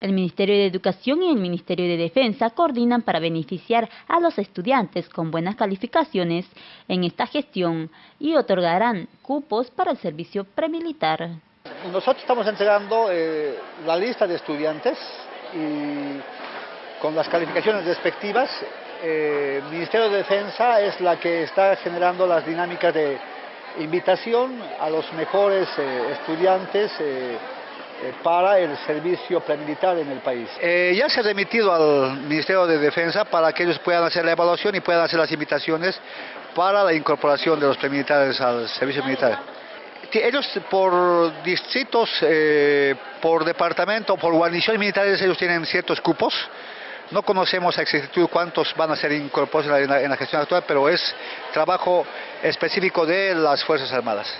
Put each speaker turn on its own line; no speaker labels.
El Ministerio de Educación y el Ministerio de Defensa coordinan para beneficiar a los estudiantes con buenas calificaciones en esta gestión y otorgarán cupos para el servicio premilitar.
Nosotros estamos entregando eh, la lista de estudiantes y con las calificaciones respectivas. Eh, el Ministerio de Defensa es la que está generando las dinámicas de invitación a los mejores eh, estudiantes eh, para el servicio premilitar en el país. Eh, ya se ha remitido al Ministerio de Defensa para que ellos puedan hacer la evaluación y puedan hacer las invitaciones para la incorporación de los premilitares al servicio militar. Ellos por distritos, eh, por departamento, por guarniciones militares, ellos tienen ciertos cupos. No conocemos a exactitud cuántos van a ser incorporados en la, en la gestión actual, pero es trabajo específico de las Fuerzas Armadas.